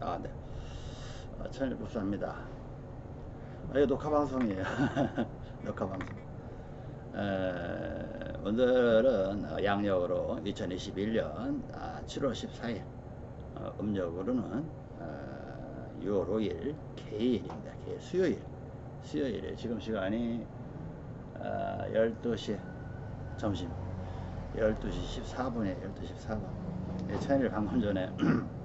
아, 네. 아, 천일 법사입니다. 아, 이거 녹화 방송이에요. 녹화 방송. 에, 오늘은 어, 양력으로 2021년 아, 7월 14일, 어, 음력으로는 어, 6월 5일 개일입니다. 개일, 수요일. 수요일에 지금 시간이 아, 12시 점심 12시 14분에 12시 14분. 예, 천일 방금 전에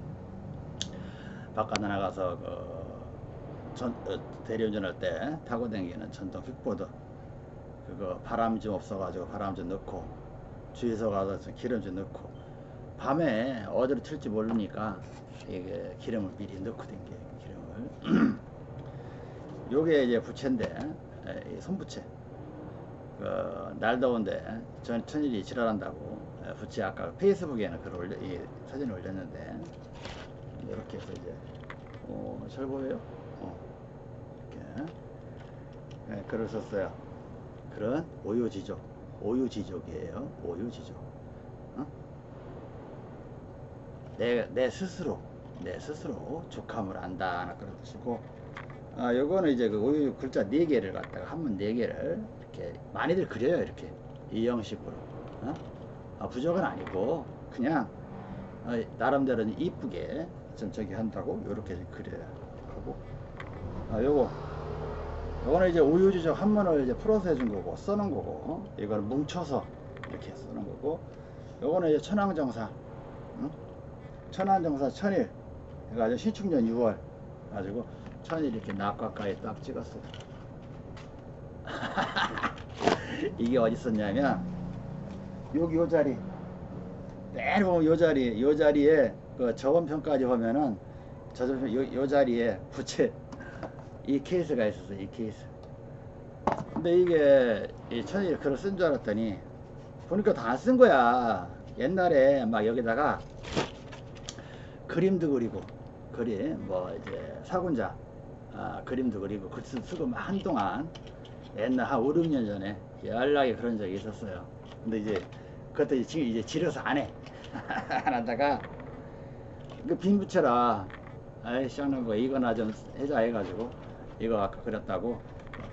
바깥 나가서 그 전, 어, 대리운전할 때 타고 다니는 전동 빅보드 그거 바람 좀 없어가지고 바람 좀 넣고 주유소 가서 좀 기름 좀 넣고 밤에 어디로 튈지 모르니까 이게 기름을 미리 넣고 댕겨 기름을. 요게 이제 부채인데 에, 이 손부채. 그, 날 더운데 전 천일이 지랄한다고 에, 부채 아까 페이스북에는 글 올려 이 사진을 올렸는데 이렇게 해서 이제 어, 잘 보여요? 어, 이렇게 네, 글을 썼어요. 그런 오유지족, 오유지족이에요. 오유지족. 어? 내, 내 스스로, 내 스스로 족함을 안다. 하나 그런 뜻이고, 아, 요거는 이제 그 오유 글자 네 개를 갖다가 한문 네 개를 이렇게 많이들 그려요. 이렇게 이 형식으로. 어? 아, 부족은 아니고 그냥 어, 나름대로 이쁘게 좀 저기 한다고? 요렇게 그려야 하고. 아 요거. 요거는 이제 우유지적 한문을 이제 풀어서 해준 거고 써는 거고 이걸 뭉쳐서 이렇게 쓰는 거고. 요거는 이제 천왕정사 응? 천왕정사 천일. 해가지고 신축년 6월. 가지고 천일 이렇게 낙가까지 딱 찍었어요 이게 어디 있었냐면 여기 요 자리. 매일 보면 요 자리. 요 자리에 그 저번편까지 보면은 저번 요, 요 자리에 부채 이 케이스가 있었어 이 케이스. 근데 이게 이 천일 글을 쓴 줄 알았더니 보니까 다 안 쓴 거야. 옛날에 막 여기다가 그림도 그리고 그림 뭐 이제 사군자 아, 그림도 그리고 글 쓰고 막 한동안 옛날 한 5, 6년 전에 연락이 그런 적이 있었어요. 근데 이제 그것도 지금 이제 지려서 안해. 안 하다가 그 빈부채라. 아이 시원한 거 이거나 좀 해자 해가지고 이거 아까 그렸다고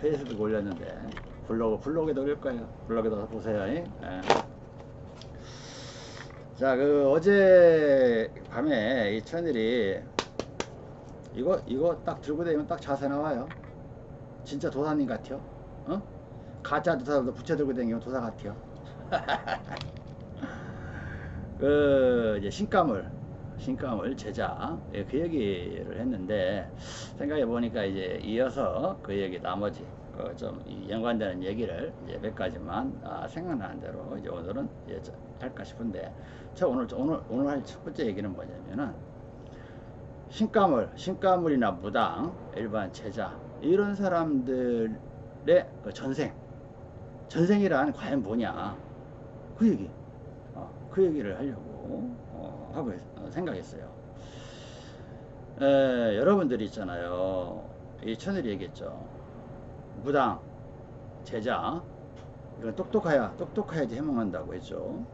페이스북 올렸는데 블로그 블로그에도 올릴 거예요. 블로그에도 보세요 예. 자그 어제 밤에 이 천일이 이거 이거 딱 들고 다니면 딱 자세 나와요. 진짜 도사님 같아요. 어? 가짜 도사도 부채 들고 다니면 도사 같아요. 그 이제 신가물 신가물 제자 예, 그 얘기를 했는데 생각해 보니까 이제 이어서 그 얘기 나머지 그 좀 연관되는 얘기를 이제 몇 가지만 아, 생각나는 대로 이제 오늘은 이제 할까 싶은데 저 오늘 오늘 오늘 할 첫 번째 얘기는 뭐냐면은 신가물 신가물이나 무당 일반 제자 이런 사람들의 그 전생 전생이란 과연 뭐냐? 그 얘기. 어, 그 얘기를 하려고 어, 하고 어, 생각했어요. 에, 여러분들이 있잖아요. 이 천일이 얘기했죠. 무당, 제자, 이건 똑똑해야, 똑똑해야지 해몽한다고 했죠.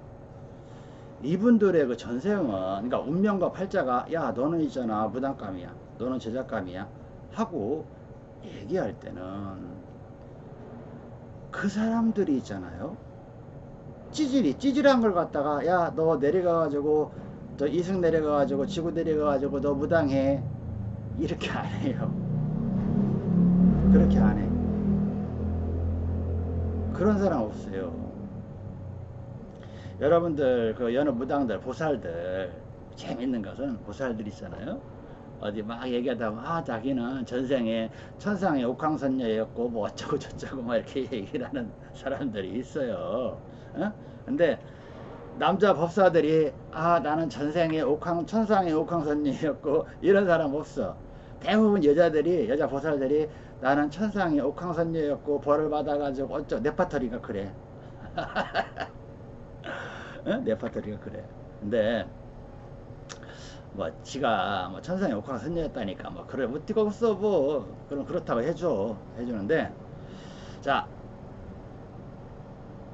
이분들의 그 전생은, 그러니까 운명과 팔자가, 야, 너는 있잖아, 무당감이야. 너는 제자감이야. 하고 얘기할 때는 그 사람들이 있잖아요. 찌질이 찌질한 걸 갖다가 야 너 내려가가지고 저 이승 내려가가지고 지구 내려가가지고 너 무당해. 이렇게 안 해요. 그렇게 안 해. 그런 사람 없어요. 여러분들 그 여느 무당들 보살들 재밌는 것은 보살들 있잖아요. 어디 막 얘기하다 아 자기는 전생에 천상의 옥황선녀였고 뭐 어쩌고 저쩌고 막 이렇게 얘기를 하는 사람들이 있어요. 어? 근데 남자 법사들이 아 나는 전생에 옥황 천상의 옥황선녀였고 이런 사람 없어. 대부분 여자들이 여자 보살들이 나는 천상의 옥황선녀였고 벌을 받아가지고 어쩌 네파터리가 그래. 어? 네파터리가 그래. 근데 뭐 지가 뭐 천상의 옥황선녀였다니까 뭐 그래. 뭐 뜨거웠어 뭐. 그럼 그렇다고 해줘. 해주는데 자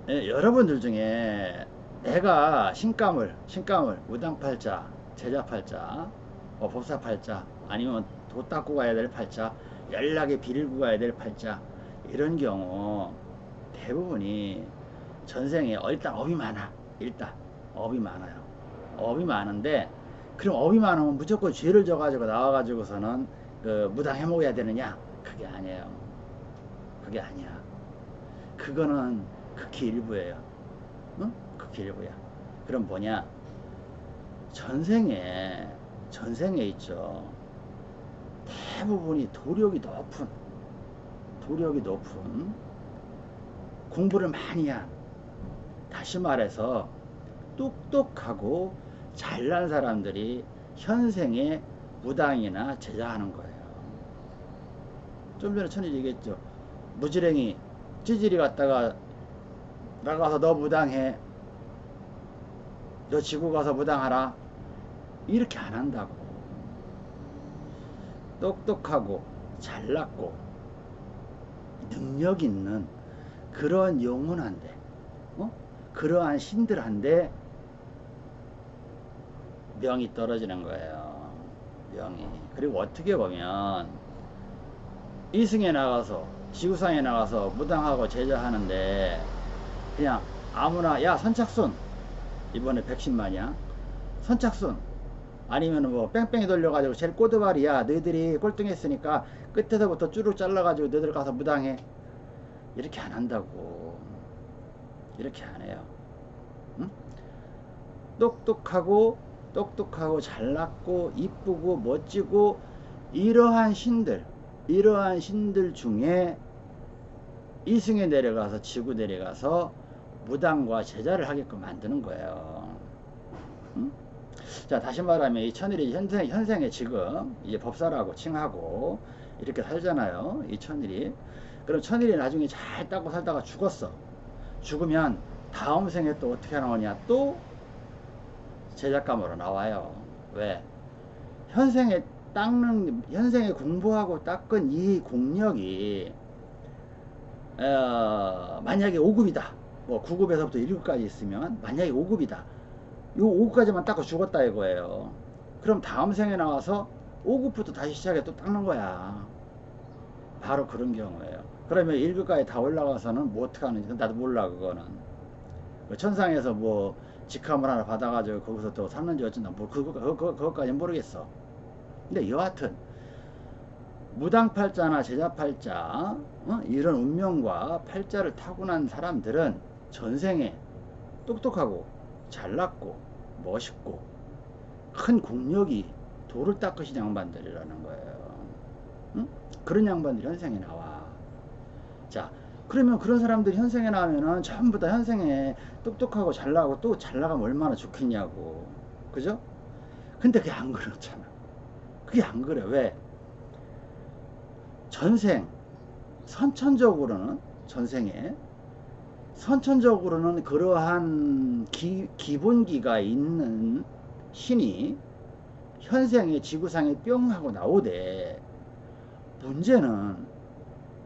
예, 여러분들 중에 내가 신가물, 신가물, 무당팔자, 제자팔자 어, 법사 팔자 아니면 도 닦고 가야 될 팔자 연락에 빌고 가야 될 팔자 이런 경우 대부분이 전생에 어, 일단 업이 많아 일단. 업이 많아요. 업이 많은데 그럼 업이 많으면 무조건 죄를 져 가지고 나와 가지고서는 그 무당 해먹어야 되느냐? 그게 아니에요. 그게 아니야. 그거는 극히 일부예요. 응? 일부야 그럼 뭐냐 전생에 전생에 있죠 대부분이 도력이 높은 도력이 높은 공부를 많이 한 다시 말해서 똑똑하고 잘난 사람들이 현생에 무당이나 제자하는 거예요. 좀 전에 천일 얘기했죠. 무지랭이 찌질이 갔다가 나가서 너 무당해. 너 지구 가서 무당하라. 이렇게 안 한다고. 똑똑하고 잘났고 능력 있는 그런 영혼한데 어? 그러한 신들한테 명이 떨어지는 거예요. 명이. 그리고 어떻게 보면 이승에 나가서 지구상에 나가서 무당하고 제자하는데 그냥 아무나 야 선착순 이번에 백신만이야 선착순. 아니면 뭐 뺑뺑이 돌려가지고 제일 꼬드발이야. 너희들이 꼴등했으니까 끝에서부터 쭈룩 잘라가지고 너희들 가서 무당해. 이렇게 안 한다고. 이렇게 안 해요. 응? 똑똑하고 똑똑하고 잘났고 이쁘고 멋지고 이러한 신들 이러한 신들 중에 이승에 내려가서 지구 내려가서 무당과 제자를 하게끔 만드는 거예요. 응? 자 다시 말하면 이 천일이 현생, 현생에 지금 이제 법사라고 칭하고 이렇게 살잖아요. 이 천일이 그럼 천일이 나중에 잘 닦고 살다가 죽었어. 죽으면 다음 생에 또 어떻게 나오냐 또 제작감으로 나와요. 왜? 현생에 닦는 현생에 공부하고 닦은 이 공력이 어, 만약에 5급이다. 뭐 9급에서부터 1급까지 있으면 만약에 5급이다. 요 5급까지만 닦고 죽었다 이거예요. 그럼 다음 생에 나와서 5급부터 다시 시작해 또 닦는 거야. 바로 그런 경우예요. 그러면 1급까지 다 올라가서는 뭐 어떻게 하는지 나도 몰라 그거는. 뭐 천상에서 뭐 직함을 하나 받아가지고 거기서 또 샀는지 어쩐다. 뭐 그거, 그거, 그거까지는 모르겠어. 근데 여하튼 무당팔자나 제자팔자 어? 이런 운명과 팔자를 타고난 사람들은 전생에 똑똑하고 잘났고 멋있고 큰 공력이 돌을 닦으신 양반들이라는 거예요. 응? 그런 양반들이 현생에 나와. 자, 그러면 그런 사람들이 현생에 나오면은 전부 다 현생에 똑똑하고 잘나고 또 잘 나가면 얼마나 좋겠냐고. 그죠? 근데 그게 안 그렇잖아. 그게 안 그래. 왜? 전생, 선천적으로는, 전생에, 선천적으로는 그러한 기, 기본기가 있는 신이 현생에 지구상에 뿅 하고 나오되, 문제는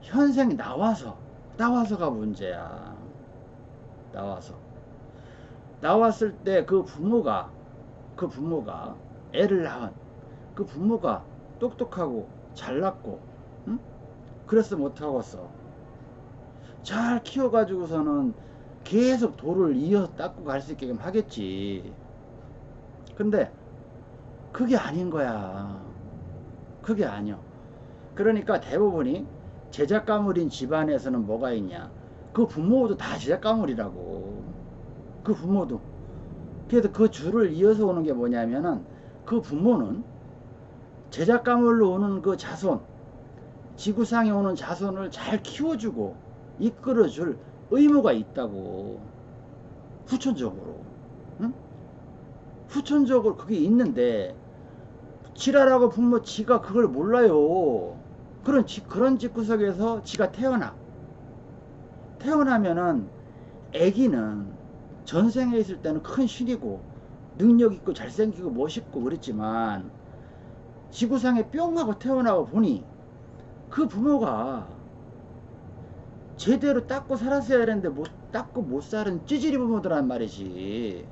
현생이 나와서, 나와서가 문제야. 나와서. 나왔을 때 그 부모가, 그 부모가 애를 낳은 그 부모가 똑똑하고 잘났고 응? 그래서 못하겠어 잘 키워가지고서는 계속 돌을 이어서 닦고 갈 수 있게끔 하겠지. 근데 그게 아닌 거야. 그게 아니야. 그러니까 대부분이 제작 가물인 집안에서는 뭐가 있냐. 그 부모도 다 제작 가물이라고. 그 부모도. 그래서 그 줄을 이어서 오는 게 뭐냐면은 그 부모는 제작 가물로 오는 그 자손, 지구상에 오는 자손을 잘 키워주고 이끌어줄 의무가 있다고. 후천적으로. 응? 후천적으로 그게 있는데, 지라라고 부모 지가 그걸 몰라요. 그런 지, 그런 집구석에서 지가 태어나. 태어나면은 애기는 전생에 있을 때는 큰 신이고 능력 있고 잘생기고 멋있고 그랬지만 지구상에 뿅 하고 태어나고 보니 그 부모가 제대로 닦고 살았어야 되는데 못 닦고 못 살은 찌질이 부모들란 말이지.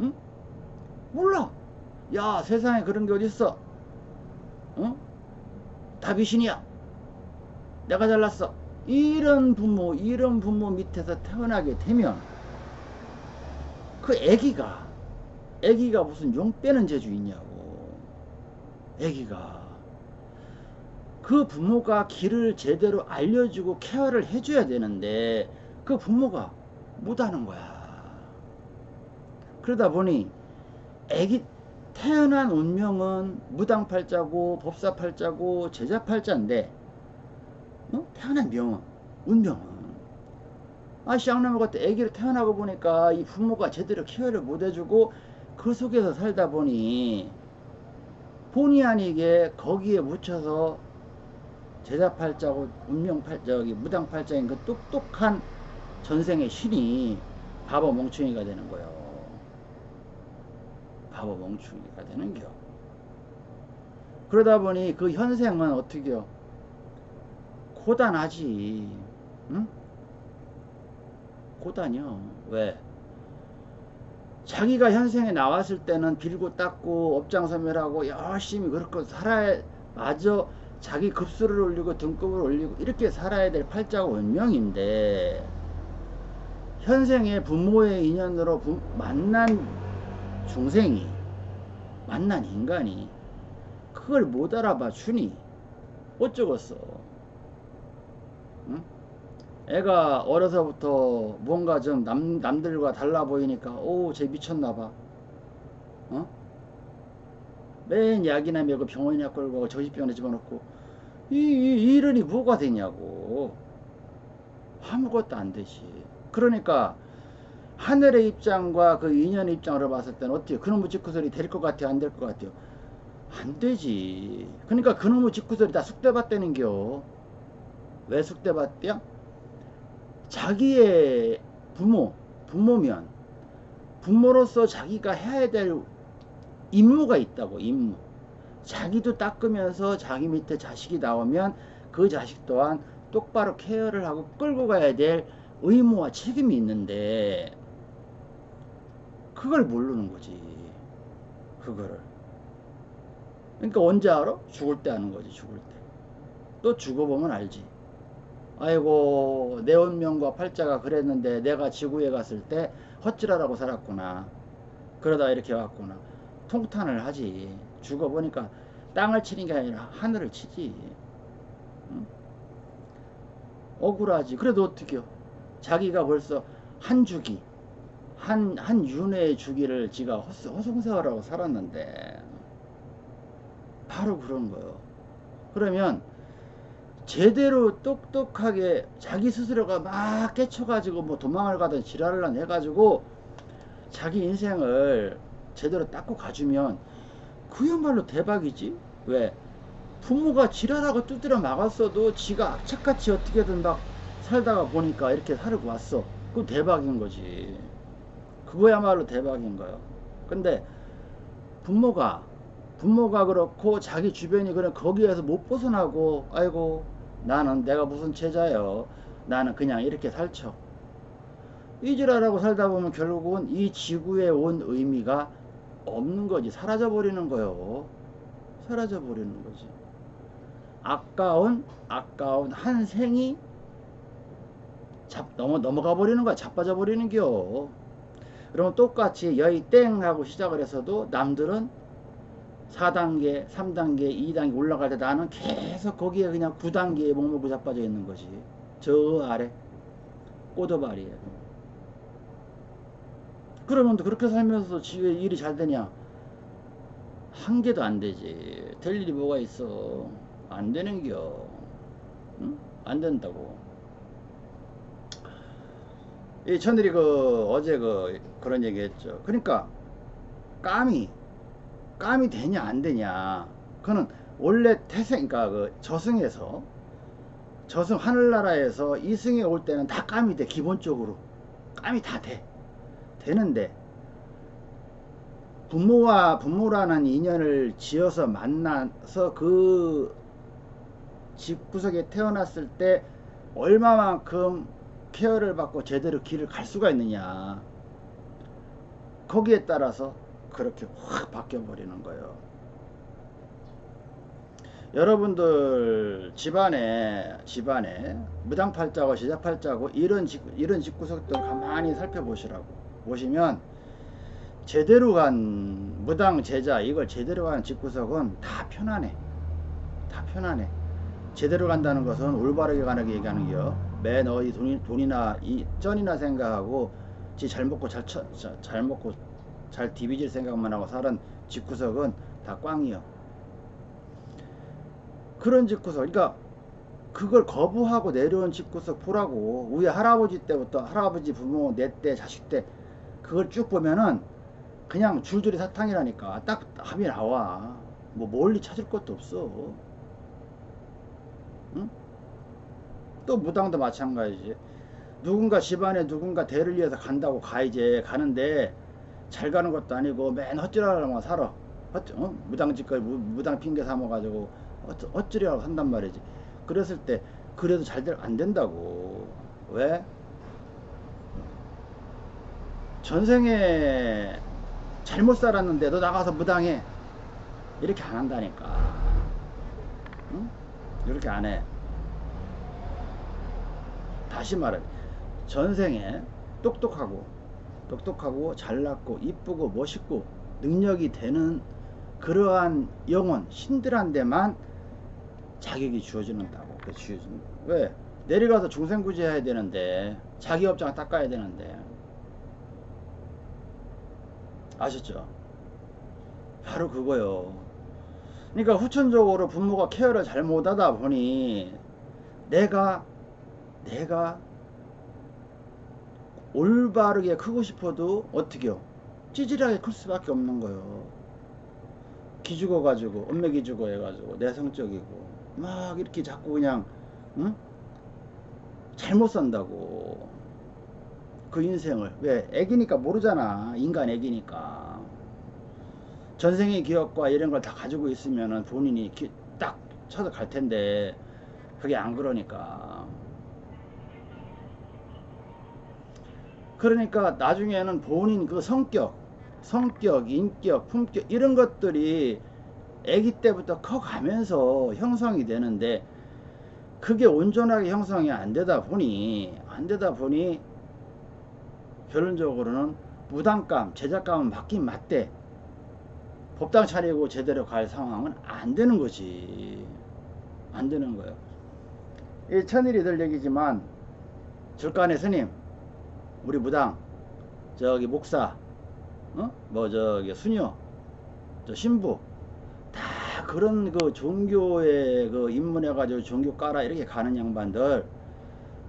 응? 몰라. 야 세상에 그런 게 어딨어? 어? 다 귀신이야. 내가 잘났어. 이런 부모 이런 부모 밑에서 태어나게 되면 그 애기가 애기가 무슨 용 빼는 재주 있냐고. 애기가 그 부모가 길을 제대로 알려주고 케어를 해줘야 되는데 그 부모가 못하는 거야 그러다 보니 애기 태어난 운명은 무당팔자고 법사팔자고 제자팔자인데 어? 태어난 명은 운명은 아 쌍놈의 같은 애기를 태어나고 보니까 이 부모가 제대로 케어를 못 해주고 그 속에서 살다 보니 본의 아니게 거기에 묻혀서 제자 팔자고 운명팔자기 무당 팔자인 그 똑똑한 전생의 신이 바보 멍충이가 되는 거예요. 바보 멍충이가 되는 겨. 그러다 보니 그 현생은 어떻게요? 고단하지. 응? 고단이요. 왜? 자기가 현생에 나왔을 때는 빌고 닦고 업장소멸하고 열심히 그렇게 살아야 마저 자기 급수를 올리고 등급을 올리고 이렇게 살아야 될 팔자가 운명인데 현생의 부모의 인연으로 부, 만난 중생이 만난 인간이 그걸 못 알아봐 주니 어쩌겠어 응? 애가 어려서부터 뭔가 좀 남, 남들과 달라 보이니까 오쟤 미쳤나봐 어? 맨 약이나 먹고 병원이나 끌고 가고 저지병원에 집어넣고 이, 이 이런이 뭐가 되냐고 아무것도 안 되지 그러니까 하늘의 입장과 그 인연의 입장으로 봤을 때는 어때요? 그놈의 직구설이 될 것 같아요? 안 될 것 같아요? 안 되지. 그러니까 그놈의 직구설이 다 숙대받다는겨. 왜 숙대받대요? 자기의 부모, 부모면 부모로서 자기가 해야 될 임무가 있다고 임무. 자기도 닦으면서 자기 밑에 자식이 나오면 그 자식 또한 똑바로 케어를 하고 끌고 가야 될 의무와 책임이 있는데 그걸 모르는 거지. 그거를. 그러니까 언제 알아? 죽을 때 아는 거지, 죽을 때. 또 죽어보면 알지. 아이고, 내 운명과 팔자가 그랬는데 내가 지구에 갔을 때 헛질하라고 살았구나. 그러다 이렇게 왔구나. 통탄을 하지. 죽어보니까 땅을 치는 게 아니라 하늘을 치지. 응? 억울하지. 그래도 어떻게요? 자기가 벌써 한 주기, 한, 한 윤회의 주기를 지가 허송세월하고 살았는데, 바로 그런 거예요. 그러면, 제대로 똑똑하게 자기 스스로가 막 깨쳐가지고 뭐 도망을 가든 지랄을 해가지고 자기 인생을 제대로 닦고 가주면 그야말로 대박이지. 왜? 부모가 지랄하고 두드려 막았어도 지가 악착같이 어떻게든 막 살다가 보니까 이렇게 살고 왔어. 그럼 대박인 거지. 그거야말로 대박인 거예요. 근데 부모가 부모가 그렇고 자기 주변이 그래 거기에서 못 벗어나고 아이고 나는 내가 무슨 제자요. 나는 그냥 이렇게 살쳐. 이지라라고 살다 보면 결국은 이 지구에 온 의미가 없는 거지. 사라져 버리는 거요. 사라져 버리는 거지. 아까운 아까운 한 생이 잡, 넘어, 넘어가 버리는 거야. 자빠져 버리는 겨. 그러면 똑같이 여의 땡 하고 시작을 해서도 남들은 4단계, 3단계, 2단계 올라갈 때 나는 계속 거기에 그냥 9단계에 목록고 자빠져 있는 거지. 저 아래. 꼬도발이에. 그러면 또 그렇게 살면서 지금 일이 잘 되냐? 한 개도 안 되지. 될 일이 뭐가 있어. 안 되는겨. 응? 안 된다고. 이 천들이 그 어제 그 그런 얘기 했죠. 그러니까 까미 까미 되냐 안 되냐 그거는 원래 태생 그러니까 그 저승에서 저승 하늘나라에서 이승에 올 때는 다 까미 돼 기본적으로 까미 다 돼 되는데 부모와 부모라는 인연을 지어서 만나서 그 집구석에 태어났을 때 얼마만큼 케어를 받고 제대로 길을 갈 수가 있느냐 거기에 따라서 그렇게 확 바뀌어 버리는 거예요. 여러분들 집안에 집안에 무당팔자고 제자팔자고 이런 집 이런 집구석들 가만히 살펴보시라고 보시면 제대로 간 무당 제자 이걸 제대로 간 집구석은 다 편안해. 다 편안해. 제대로 간다는 것은 올바르게 가는 게 얘기하는 게요. 맨 어디 돈이, 돈이나 이 쩐이나 생각하고 지 잘 먹고 잘, 처, 자- 잘 먹고 잘 디비질 생각만 하고 사는 집구석은 다 꽝이요. 그런 집구석 그러니까 그걸 거부하고 내려온 집구석 보라고 우리 할아버지 때부터 할아버지 부모 내 때 자식 때 그걸 쭉 보면은 그냥 줄줄이 사탕이라니까 딱 합이 나와. 뭐 멀리 찾을 것도 없어. 응? 또 무당도 마찬가지지. 누군가 집안에 누군가 대를 위해서 간다고 가 이제. 가는데 잘 가는 것도 아니고 맨 헛질하려고 살아. 헛, 어? 무당집까지 무, 무당 핑계 삼아가지고 헛- 헛질이라고 한단 말이지. 그랬을 때 그래도 잘 안 된다고. 왜? 전생에 잘못 살았는데 너 나가서 무당해. 이렇게 안 한다니까. 응? 이렇게 안해. 다시 말해. 전생에 똑똑하고 똑똑하고 잘났고 이쁘고 멋있고 능력이 되는 그러한 영혼 신들한테만 자격이 주어지는다고. 그 주어지는 왜? 내려가서 중생구제 해야 되는데 자기 업장 닦아야 되는데 아셨죠? 바로 그거요. 그러니까 후천적으로 부모가 케어를 잘 못하다 보니 내가 내가 올바르게 크고 싶어도 어떻게요? 찌질하게 클 수밖에 없는 거예요. 기죽어 가지고 엄매 기죽어 해가지고 내성적이고 막 이렇게 자꾸 그냥 응? 잘못 산다고 그 인생을. 왜? 애기니까 모르잖아. 인간 애기니까. 전생의 기억과 이런 걸 다 가지고 있으면은 본인이 기- 딱 쳐서 갈 텐데 그게 안 그러니까. 그러니까 나중에는 본인 그 성격 성격 인격 품격 이런 것들이 아기 때부터 커가면서 형성이 되는데 그게 온전하게 형성이 안 되다 보니 안 되다 보니 결론적으로는 무당감 제작감은 맞긴 맞대. 법당 차리고 제대로 갈 상황은 안 되는 거지. 안 되는 거예요. 이 천일이 들 얘기지만 절간의 스님 우리 무당 저기 목사 어? 뭐 저기 수녀 저 신부 다 그런 그 종교에 그 입문해 가지고 종교 깔아 이렇게 가는 양반들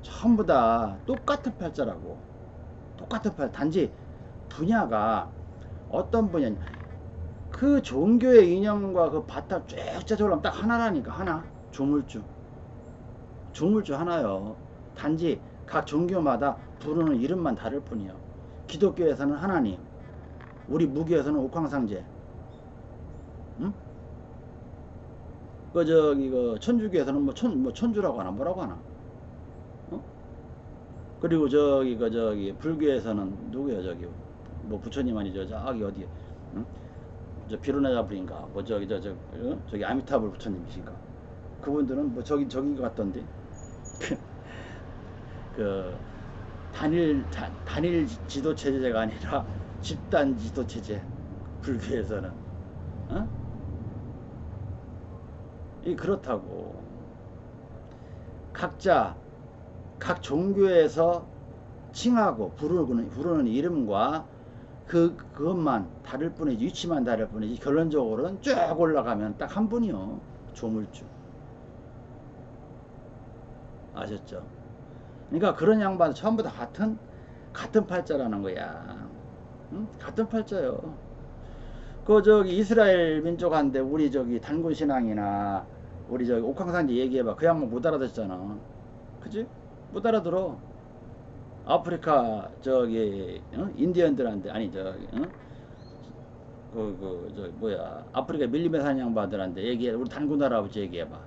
전부 다 똑같은 팔자라고 똑같은 팔 단지 분야가 어떤 분야 그 종교의 이념과 그 바탕 쭉 짜져오려면 딱 하나라니까 하나. 조물주. 조물주 하나요. 단지 각 종교마다 부르는 이름만 다를 뿐이요. 기독교에서는 하나님 우리 무교에서는 옥황상제. 응? 그 저기 그 천주교에서는 뭐 천 뭐 천주라고 하나 뭐라고 하나? 어? 그리고 저기 그 저기 불교에서는 누구야 저기? 뭐 부처님 아니죠? 저기 어디 응? 저 비로나자 불인가? 뭐 저기 저, 저 어? 저기 아미타불 부처님이신가? 그분들은 뭐 저기 저기 같던데? 그 단일 자- 단일 지도 체제가 아니라 집단 지도 체제 불교에서는. 어? 이 그렇다고. 각자 각 종교에서 칭하고 부르는, 부르는 이름과 그 그것만 다를 뿐이지 위치만 다를 뿐이지 결론적으로는 쭉 올라가면 딱 한 분이요 조물주 아셨죠? 그러니까 그런 양반 전부 다 같은 같은 팔자라는 거야. 응? 같은 팔자요. 그 저기 이스라엘 민족한테 우리 저기 단군 신앙이나 우리 저기 옥황상제 얘기해봐. 그 양반 못 알아듣잖아. 그지? 못 알아들어. 아프리카 저기 어? 인디언들한테 아니 저기 어? 그 그 저 뭐야 아프리카 밀림에 사는 양반들한테 얘기해 우리 단군 할아버지 얘기해봐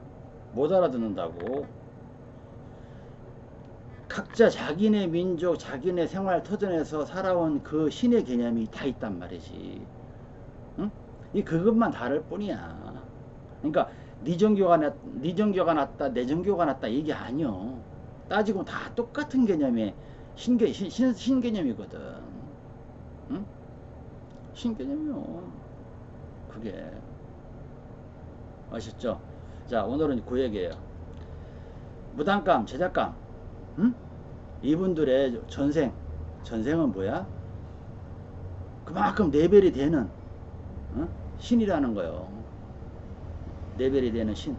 못 알아듣는다고 각자 자기네 민족, 자기네 생활 터전에서 살아온 그 신의 개념이 다 있단 말이지. 이 그것만 다를 뿐이야. 그러니까 네 종교가 낫, 네 종교가 낫다, 내 종교가 낫다 이게 아니요. 따지고 다 똑같은 개념의 신개 신, 신, 신개념이거든. 응? 신개념이요. 그게 아셨죠? 자 오늘은 그 얘기예요. 무당감, 제작감, 응? 이분들의 전생, 전생은 뭐야? 그만큼 레벨이 되는 어? 신이라는 거요. 레벨이 되는 신.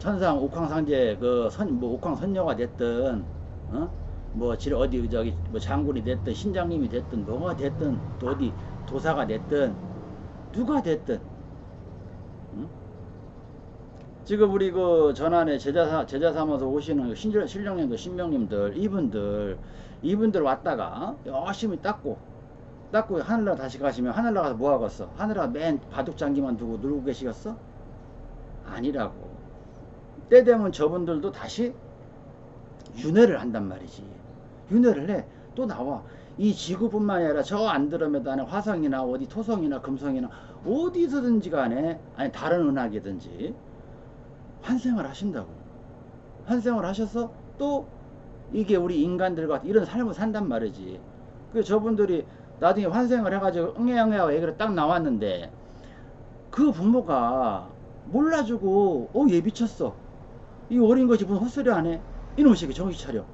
응? 천상 옥황상제 그선뭐 옥황선녀가 됐든 어? 뭐질 어디 저기 뭐 장군이 됐든 신장님이 됐든 뭐가 됐든 또 어디 도사가 됐든 누가 됐든 응? 지금 우리 그 전안에 제자 사- 제자 삼아서 오시는 그 신령 신령님들 신명님들 이분들 이분들 왔다가 열심히 닦고 닦고 하늘나라 다시 가시면 하늘나라 가서 뭐 하겠어? 하늘나라 맨 바둑장기만 두고 놀고 계시겠어? 아니라고. 때 되면 저분들도 다시 윤회를 한단 말이지. 윤회를 해. 또 나와. 이 지구뿐만이 아니라 저 안드로메다는 화성이나 어디 토성이나 금성이나 어디서든지 간에 아니 다른 은하계든지 환생을 하신다고. 환생을 하셔서 또 이게 우리 인간들과 이런 삶을 산단 말이지. 그 저분들이 나중에 환생을 해가지고 응애응애하고 얘기를 딱 나왔는데 그 부모가 몰라주고 어얘 미쳤어. 이 어린 것이 무슨 헛소리 안 해? 이놈의 새끼 정신 차려.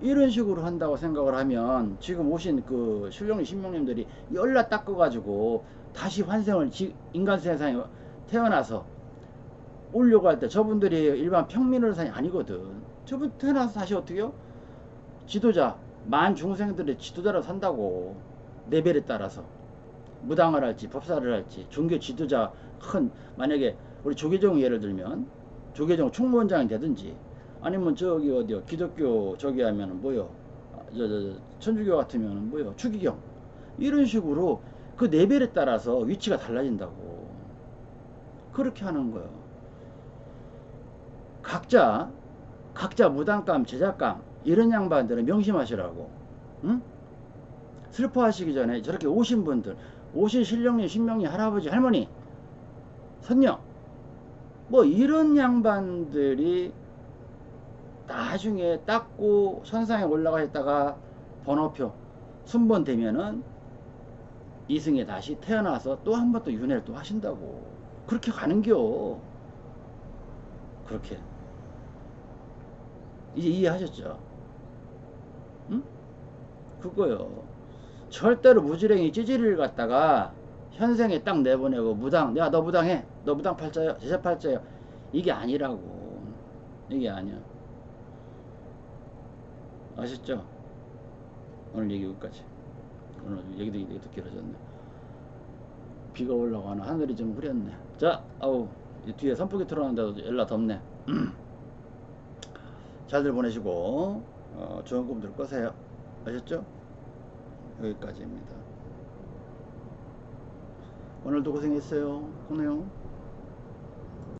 이런 식으로 한다고 생각을 하면 지금 오신 그 신령님 신명님들이 열나 닦아가지고 다시 환생을 지- 인간 세상에 태어나서 오려고 할 때 저분들이 일반 평민의사이 아니거든. 저분 태어나서 다시 어떻게요? 지도자 만 중생들의 지도자로 산다고 레벨에 따라서 무당을 할지 법사를 할지 종교 지도자 큰 만약에 우리 조계종 예를 들면 조계종 총무원장이 되든지 아니면 저기 어디요? 기독교 저기 하면은 뭐요? 아, 저, 저, 저, 천주교 같으면은 뭐요? 추기경. 이런 식으로 그 레벨에 따라서 위치가 달라진다고. 그렇게 하는 거예요. 각자 각자 무당감 제작감 이런 양반들은 명심하시라고. 응? 슬퍼하시기 전에 저렇게 오신 분들 오신 신령님 신명님 할아버지 할머니 선녀 뭐 이런 양반들이 나중에 닦고 선상에 올라가셨다가 번호표 순번 되면은 이승에 다시 태어나서 또 한 번 또 윤회를 또 하신다고 그렇게 가는겨 그렇게 이제 이해하셨죠? 응? 그거요. 절대로 무지랭이 찌질이를 갖다가 현생에 딱 내보내고 무당, 야, 너 무당해. 너 무당 팔자요. 제자 팔자요. 이게 아니라고. 이게 아니야. 아셨죠? 오늘 얘기 여기까지. 오늘 얘기도 얘기도 길어졌네. 비가 올라가나 하늘이 좀 흐렸네. 자, 아우, 이 뒤에 선풍기 틀어놨는데도 열나 덥네. 잘들 보내시고 어, 좋은 꿈들 꾸세요. 아셨죠? 여기까지입니다. 오늘도 고생했어요. 고네요.